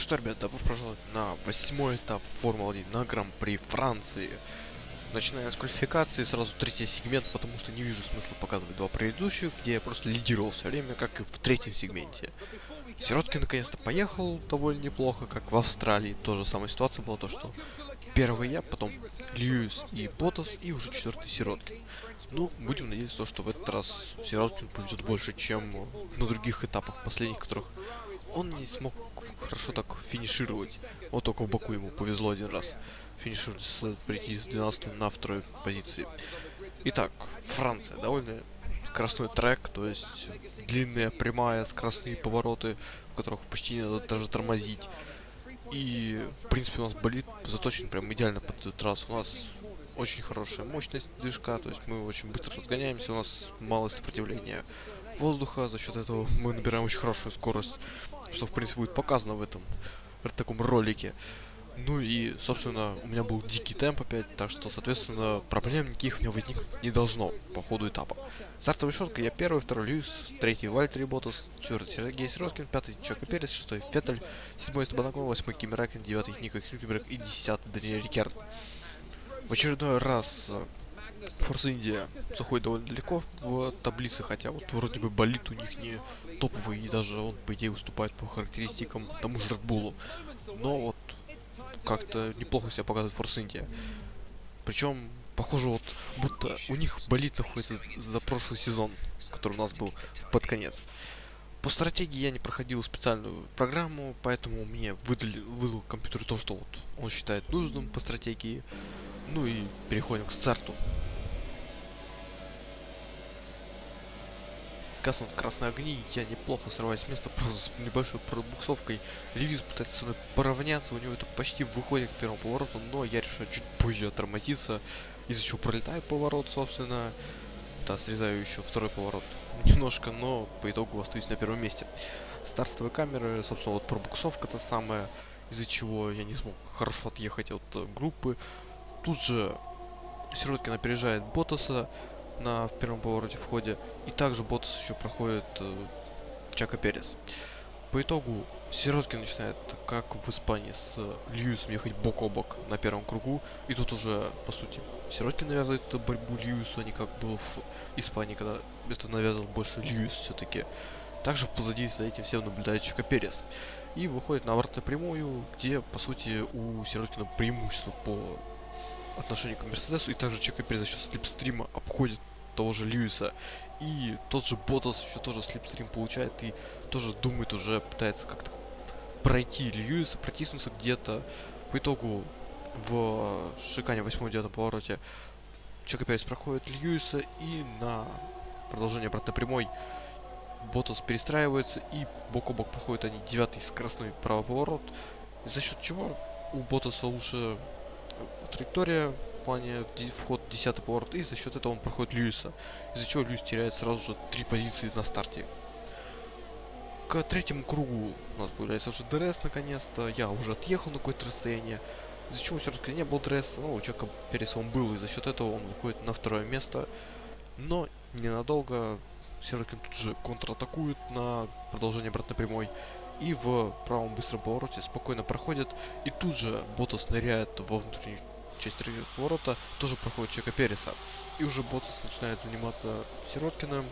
что, ребят, добро пожаловать на восьмой этап Формулы-1 на Гран-при Франции. Начиная с квалификации, сразу третий сегмент, потому что не вижу смысла показывать два предыдущих, где я просто лидировал все время, как и в третьем сегменте. Сироткин наконец-то поехал довольно неплохо, как в Австралии. Тоже самая ситуация была, то что первый я, потом Льюис и Ботас, и уже четвертый Сироткин. Ну, будем надеяться, что в этот раз Сироткин повезет больше, чем на других этапах последних, которых он не смог хорошо так финишировать. Вот только в Баку ему повезло один раз. Финишировать с, прийти с 12 на второй позиции. Итак, Франция. Довольно скоростной трек, то есть длинная прямая, скоростные повороты, в которых почти не надо даже тормозить. И, в принципе, у нас болит заточен прям идеально под этот раз. У нас очень хорошая мощность движка, то есть мы очень быстро разгоняемся, у нас мало сопротивления воздуха, за счет этого мы набираем очень хорошую скорость что, в принципе, будет показано в этом в таком ролике. Ну и, собственно, у меня был дикий темп опять, так что, соответственно, проблем никаких у меня возникнуть не должно по ходу этапа. Стартовая шутка, я первый, второй Льюис, третий Вальтери Ботас, четвертый Сергей Сироткин, пятый Чака Перес, шестой Феттель, седьмой Стабанаков, восьмой Кимиракен, девятый Ника Хилькеберг и десятый Даниэль Рикерд. В очередной раз э, Форс Индия заходит довольно далеко в таблице, хотя вот вроде бы болит у них не топовый, и даже он, по идее, уступает по характеристикам тому же Bull. Но вот как-то неплохо себя показывает Форс Индия. Причем, похоже, вот будто у них болит находится за прошлый сезон, который у нас был под конец. По стратегии я не проходил специальную программу, поэтому мне выдали, выдал компьютер то, что вот он считает нужным по стратегии. Ну и переходим к старту. Гаснут красные огни, я неплохо срываюсь с места, просто с небольшой пробуксовкой. Льюис пытается со мной поравняться, у него это почти выходит к первому повороту, но я решаю чуть позже отормозиться, из-за чего пролетаю поворот, собственно. Да, срезаю еще второй поворот немножко, но по итогу остаюсь на первом месте. Стартовые камеры, собственно, вот пробуксовка то самая, из-за чего я не смог хорошо отъехать от э, группы. Тут же Сироткин опережает Ботаса, на в первом повороте в ходе. И также Ботас еще проходит э, Чака Перес. По итогу Сироткин начинает, как в Испании, с Льюисом ехать бок о бок на первом кругу. И тут уже, по сути, Сироткин навязывает борьбу Льюису, а не как было в Испании, когда это навязывал больше Льюис все-таки. Также позади за этим всем наблюдает Чака Перес. И выходит на обратную прямую, где, по сути, у Сироткина преимущество по отношению к Мерседесу. И также Чака Перес за счет слепстрима обходит того же Льюиса. И тот же Ботас еще тоже слепстрим получает и тоже думает уже, пытается как-то пройти Льюиса, протиснуться где-то. По итогу в шикане 8-9 повороте Чеко Перес проходит Льюиса и на продолжение обратно прямой Ботас перестраивается и бок о бок проходят они девятый скоростной правый поворот. За счет чего у Ботаса лучше траектория плане вход 10 поворот, и за счет этого он проходит Льюиса, из-за чего Льюис теряет сразу же три позиции на старте. К третьему кругу у нас появляется уже ДРС наконец-то, я уже отъехал на какое-то расстояние, из-за чего все-таки не был ДРС, но у Чеко Переса он был, и за счет этого он выходит на второе место, но ненадолго Сироткин тут же контратакует на продолжение обратной прямой, и в правом быстром повороте спокойно проходит, и тут же Ботас ныряет во внутреннюю часть третьего поворота тоже проходит Чеко Переса. И уже Ботас начинает заниматься Сироткиным,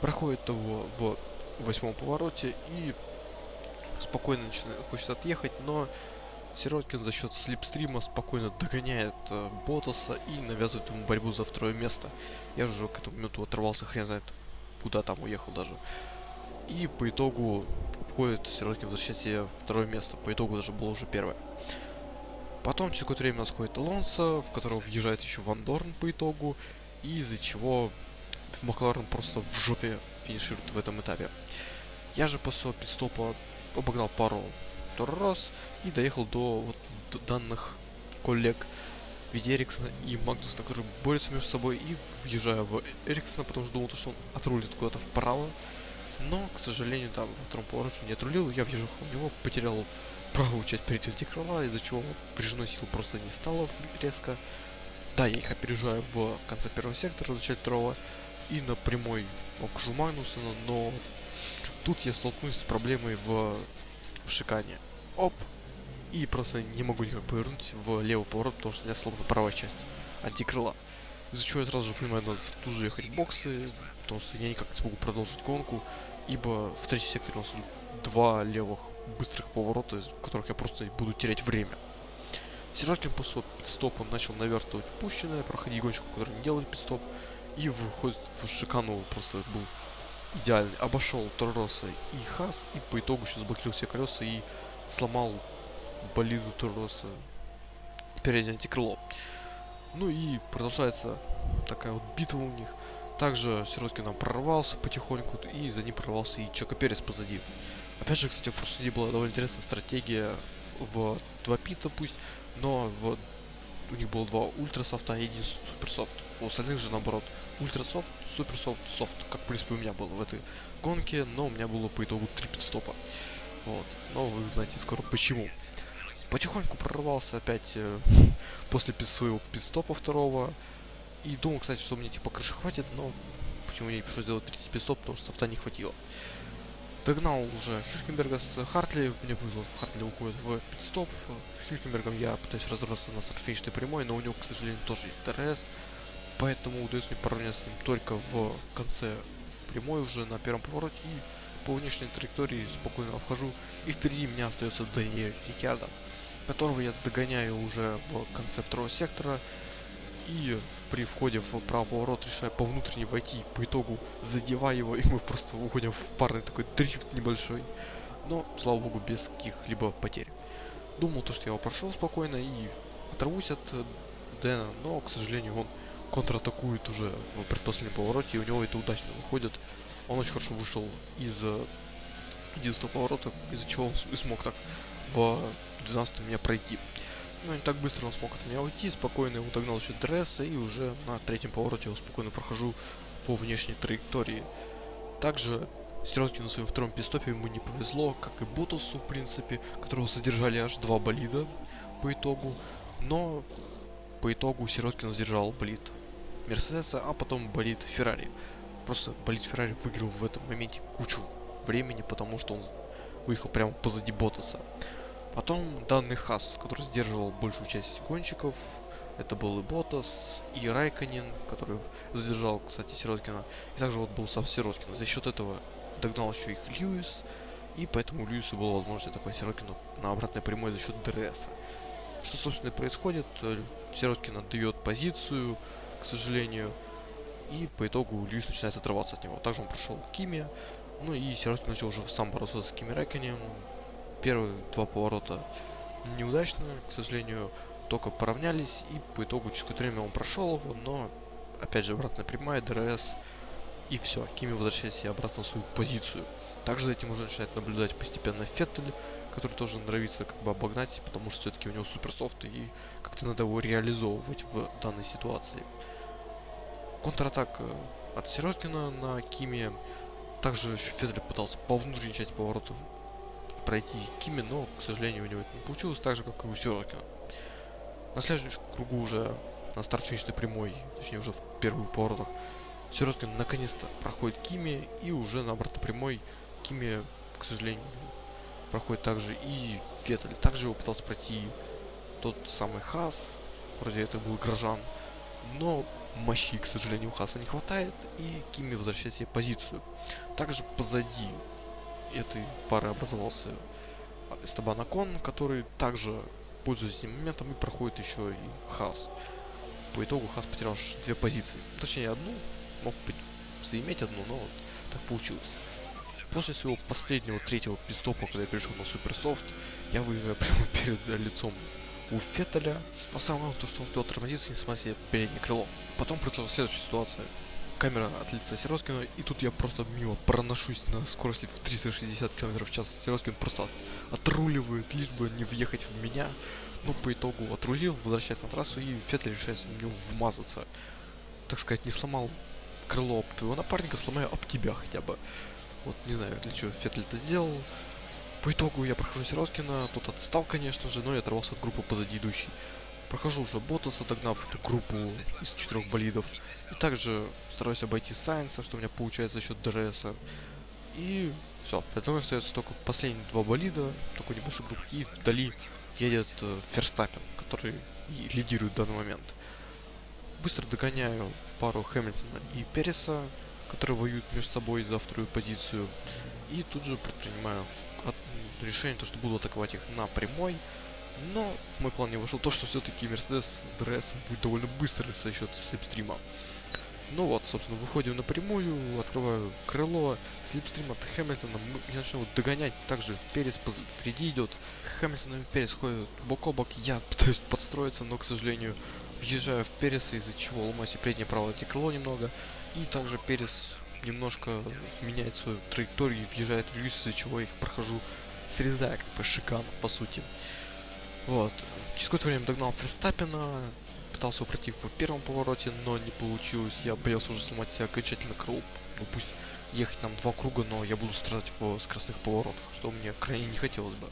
проходит его в восьмом повороте и спокойно начинает, хочет отъехать, но Сироткин за счет слепстрима спокойно догоняет э, Ботаса и навязывает ему борьбу за второе место. Я же к этому моменту оторвался, хрен знает, куда там уехал даже. И по итогу обходит Сироткин возвращать себе второе место. По итогу даже было уже первое. Потом через какое-то время у нас ходит Алонсо, в которого въезжает еще Ван Дорн по итогу, из-за чего Макларен просто в жопе финиширует в этом этапе. Я же после пидстопа обогнал пару раз и доехал до вот данных коллег в виде Эриксона и Магнусона, которые борются между собой, и въезжаю в Эриксона, потому что думал, что он отрулит куда-то вправо. Но, к сожалению, там во втором повороте не отрулил, я въехал в него, потерял правую часть перейти крыла, из-за чего прижимной сил просто не стало резко. Да, я их опережаю в конце первого сектора, в начале второго, и на прямой окажу Магнусона, но тут я столкнусь с проблемой в, в шикане. оп, и просто не могу никак повернуть в левый поворот, потому что у меня сломана правая часть антикрыла. Из-за чего я сразу же понимаю, надо тут же ехать боксы, потому что я никак не смогу продолжить гонку, ибо в третьем секторе у нас два левых быстрых поворота, в которых я просто буду терять время. Сержантин после пидстопа начал навертывать упущенное, проходить гонщиков, которые не делали пидстоп, и выходит в шикану, просто был идеальный. Обошел Торроса и Хас, и по итогу еще заблокировал все колеса и сломал болиду Торроса переднее антикрыло. Ну и продолжается такая вот битва у них. Также Сироткин нам прорвался потихоньку, и за ним прорвался и Чака Перес позади. Опять же, кстати, в Форсуде была довольно интересная стратегия в два пита пусть, но в, у них было два ultrasoft а и один supersoft. У остальных же наоборот. Ultrasoft, supersoft, soft. Как в принципе у меня было в этой гонке, но у меня было по итогу три питстопа. Вот. Но вы знаете скоро почему. Потихоньку прорвался опять э, после своего питстопа второго. И думал, кстати, что мне типа крыши хватит, но почему мне пришлось сделать третий питстоп, потому что софта не хватило. Догнал уже Хюлькенберга с Хартли. Мне повезло, что Хартли уходит в питстоп. С Хюлькенбергом я пытаюсь разобраться на старт прямой, но у него, к сожалению, тоже есть ДРС. Поэтому удается мне поравняться с ним только в конце прямой уже на первом повороте. И по внешней траектории спокойно обхожу. И впереди меня остается Даниэль Риккардо, которого я догоняю уже в конце второго сектора. И при входе в правый поворот решаю по внутренней войти, по итогу задеваю его, и мы просто уходим в парный такой дрифт небольшой. Но, слава богу, без каких-либо потерь. Думал то, что я его прошел спокойно и оторвусь от э, Дэна, но, к сожалению, он контратакует уже в предпоследнем повороте, и у него это удачно выходит. Он очень хорошо вышел из 11 поворота, из-за чего он и смог так в 12 меня пройти. Ну, не так быстро он смог от меня уйти, спокойно его догнал еще Дресса, и уже на третьем повороте я спокойно прохожу по внешней траектории. Также Стеротки на своем втором пистопе ему не повезло, как и Ботусу, в принципе, которого задержали аж два болида по итогу. Но по итогу Сироткин задержал болид Мерседеса, а потом болид Феррари. Просто болид Феррари выиграл в этом моменте кучу времени, потому что он выехал прямо позади Ботаса. Потом данный Хас, который сдерживал большую часть гонщиков. Это был и Ботас, и Райконин, который задержал, кстати, Сироткина. И также вот был сам Сироткин. За счет этого догнал еще их Льюис. И поэтому у Льюиса была возможность атаковать Сироткину на обратной прямой за счет ДРС. Что, собственно, происходит. Сироткин отдает позицию, к сожалению. И по итогу Льюис начинает отрываться от него. Также он прошел Кими. Ну и Сироткин начал уже сам бороться с Кими Райкконеном первые два поворота неудачно, к сожалению, только поравнялись, и по итогу через какое-то время он прошел его, но, опять же, обратная прямая, ДРС, и все, Кими возвращается обратно в свою позицию. Также за этим уже начинает наблюдать постепенно Феттель, который тоже нравится как бы обогнать, потому что все-таки у него supersoft, и как-то надо его реализовывать в данной ситуации. Контратака от Сироткина на Кими. Также еще Феттель пытался по внутренней части поворота пройти Кими, но, к сожалению, у него это не получилось, так же, как и у Сирокина. На следующем кругу уже на старт финишной прямой, точнее уже в первых поворотах, Сироткин наконец-то проходит Кими, и уже на обратной прямой Кими, к сожалению, проходит также и Феттель. Также его пытался пройти тот самый Хас, вроде это был Грожан, но мощи, к сожалению, у Хаса не хватает, и Кими возвращает себе позицию. Также позади этой пары образовался Эстебан Акон, который также пользуясь этим моментом и проходит еще и Хас. По итогу Хас потерял две позиции. Точнее, одну. Мог быть заиметь одну, но вот так получилось. После своего последнего третьего пистопа, когда я перешел на суперсофт, я выезжаю прямо перед лицом у Феттеля. Но самое главное, то, что он успел тормозиться, несмотря на переднее крыло. Потом произошла следующая ситуация камера от лица Сироткина, и тут я просто мимо проношусь на скорости в 360 км в час. Сироткин просто от, отруливает, лишь бы не въехать в меня. Ну, по итогу отрулил, возвращается на трассу, и Феттель решает в него вмазаться. Так сказать, не сломал крыло об твоего напарника, сломаю об тебя хотя бы. Вот, не знаю, для чего Феттель это сделал. По итогу я прохожу Сироткина, тот отстал, конечно же, но я оторвался от группы позади идущей. Прохожу уже Ботаса, догнав эту группу из четырех болидов. И также стараюсь обойти Сайенса, что у меня получается за счет ДРСа. И Все, поэтому остается только последние два болида, такой небольшой группки, и вдали едет э, Ферстаппен, который и лидирует в данный момент. Быстро догоняю пару Хэмилтона и Переса, которые воюют между собой за вторую позицию. И тут же предпринимаю решение, то, что буду атаковать их на прямой. Но в мой план не вошел. То, что все-таки Мерседес ДРС будет довольно быстро за счет slipstream а. Ну вот, собственно, выходим на прямую, открываю крыло, slipstream от Хэмилтона, я начну догонять, также Перес впереди идет, Хэмилтон и Перес ходят бок о бок, я пытаюсь подстроиться, но, к сожалению, въезжаю в Переса, из-за чего ломаюсь и переднее правое крыло немного, и также Перес немножко меняет свою траекторию въезжает в Льюис, из-за чего я их прохожу, срезая как бы шикан, по сути. Вот. Через какое-то время догнал Ферстаппена, пытался упротив в первом повороте, но не получилось. Я боялся уже сломать себя окончательно крыло. Ну пусть ехать нам два круга, но я буду страдать в скоростных поворотах, что мне крайне не хотелось бы.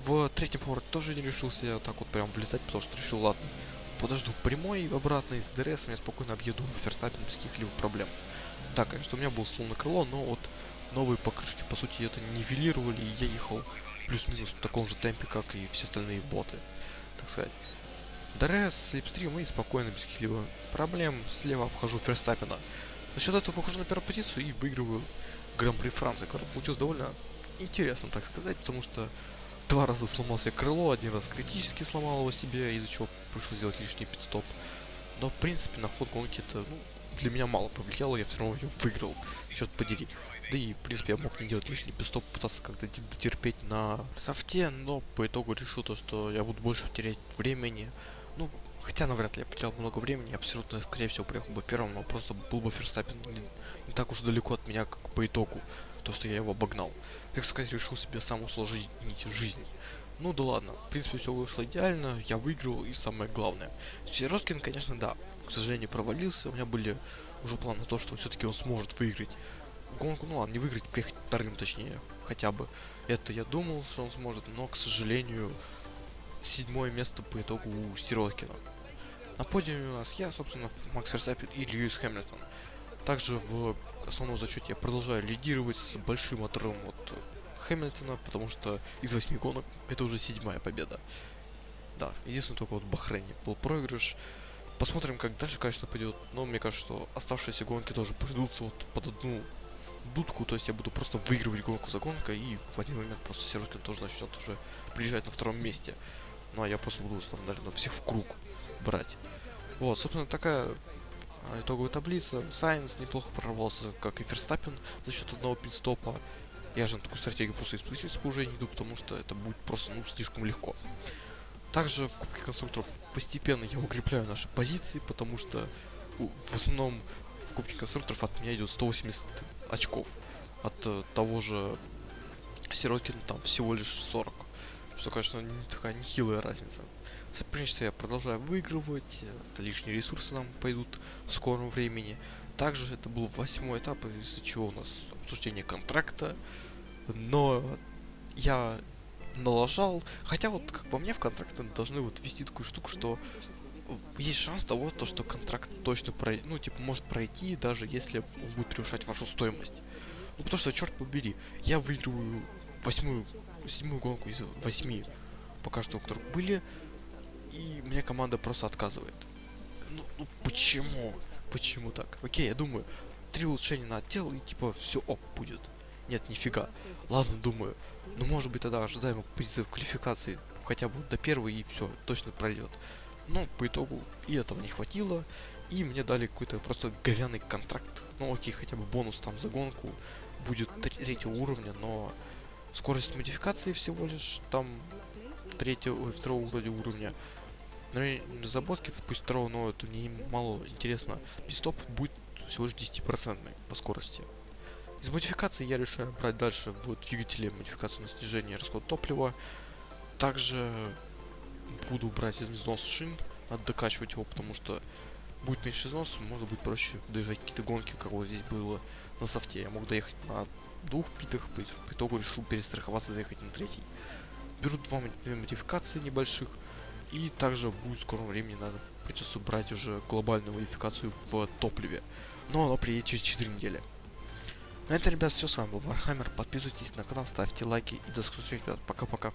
В третьем повороте тоже не решился так вот прям влетать, потому что решил, ладно, подожду прямой обратный с ДРС, я спокойно объеду Ферстаппен без каких-либо проблем. Да, конечно, у меня было сломано крыло, но вот новые покрышки, по сути, это нивелировали, и я ехал плюс-минус в таком же темпе, как и все остальные боты, так сказать. ДРС, slipstream и спокойно, без каких-либо проблем, слева обхожу Ферстаппена. За счет этого выхожу на первую позицию и выигрываю Гран-при Франции, который получилось довольно интересно, так сказать, потому что два раза сломался крыло, один раз критически сломал его себе, из-за чего пришлось сделать лишний питстоп. Но, в принципе, на ход гонки это, ну, для меня мало повлияло, я все равно ее выиграл, черт подери. Да и, в принципе, я мог не делать лишний пистоп, пытаться как-то дотерпеть на софте, но по итогу решил то, что я буду больше терять времени. Ну, хотя навряд ли я потерял много времени, абсолютно, скорее всего, приехал бы первым, но просто был бы Ферстаппин не, не так уж далеко от меня, как по итогу, то, что я его обогнал. Так сказать, решил себе сам усложнить жизнь. Ну да ладно, в принципе, все вышло идеально, я выиграл, и самое главное. Сироткин, конечно, да, к сожалению, провалился, у меня были уже планы на то, что все-таки он сможет выиграть гонку, ну ладно, не выиграть, приехать вторым точнее, хотя бы. Это я думал, что он сможет, но, к сожалению, седьмое место по итогу у Сироткина. На подиуме у нас я, собственно, Макс Верстаппин и Льюис Хэмилтон. Также в основном зачете я продолжаю лидировать с большим отрывом от Хэмилтона, потому что из восьми гонок это уже седьмая победа. Да, единственное только вот в Бахрейне был проигрыш. Посмотрим, как дальше, конечно, пойдет. Но мне кажется, что оставшиеся гонки тоже придутся вот под одну дудку, то есть я буду просто выигрывать гонку за гонкой, и в один момент просто Сироткин тоже начнет уже приезжать на втором месте. Ну а я просто буду уже там, наверное, всех в круг брать. Вот, собственно, такая а, итоговая таблица. Сайенс неплохо прорвался, как и Ферстаппин за счет одного пидстопа. Я же на такую стратегию просто из принципа уже не иду, потому что это будет просто, ну, слишком легко. Также в Кубке Конструкторов постепенно я укрепляю наши позиции, потому что в основном в Кубке Конструкторов от меня идет 180 очков. От э, того же Сироткина там всего лишь 40. Что, конечно, не такая нехилая разница. Соперничество я продолжаю выигрывать, это лишние ресурсы нам пойдут в скором времени. Также это был восьмой этап, из-за чего у нас обсуждение контракта. Но я налажал. Хотя вот, как по мне, в контракт должны вот ввести такую штуку, что есть шанс того, то, что контракт точно пройдет, ну, типа, может пройти, даже если он будет превышать вашу стоимость. Ну, потому что, черт побери, я выигрываю восьмую, седьмую гонку из восьми, пока что, у которых были, и мне команда просто отказывает. Ну, ну почему? Почему так? Окей, я думаю, три улучшения на отдел, и типа все оп будет. Нет, нифига. Ладно, думаю. Ну, может быть, тогда ожидаемо позиция в квалификации хотя бы до первой, и все, точно пройдет. Но по итогу и этого не хватило, и мне дали какой-то просто говяный контракт. Ну окей, хотя бы бонус там за гонку будет третьего уровня, но скорость модификации всего лишь там третьего, ой, второго вроде уровня. На разработке, пусть второго, но это мне мало интересно. Пистоп будет всего лишь 10% по скорости. Из модификации я решаю брать дальше в двигателе модификацию на снижение расход топлива. Также буду брать из износ шин, надо докачивать его, потому что будет меньше износ, может быть проще доезжать какие-то гонки, как вот здесь было на софте. Я мог доехать на двух питах, по итогу решил перестраховаться, заехать на третий. Беру два две модификации небольших, и также будет в скором времени надо придется брать уже глобальную модификацию в топливе. Но оно приедет через 4 недели. На это, ребят, все с вами был Вархаммер. Подписывайтесь на канал, ставьте лайки и до скорых встреч, ребят. Пока-пока.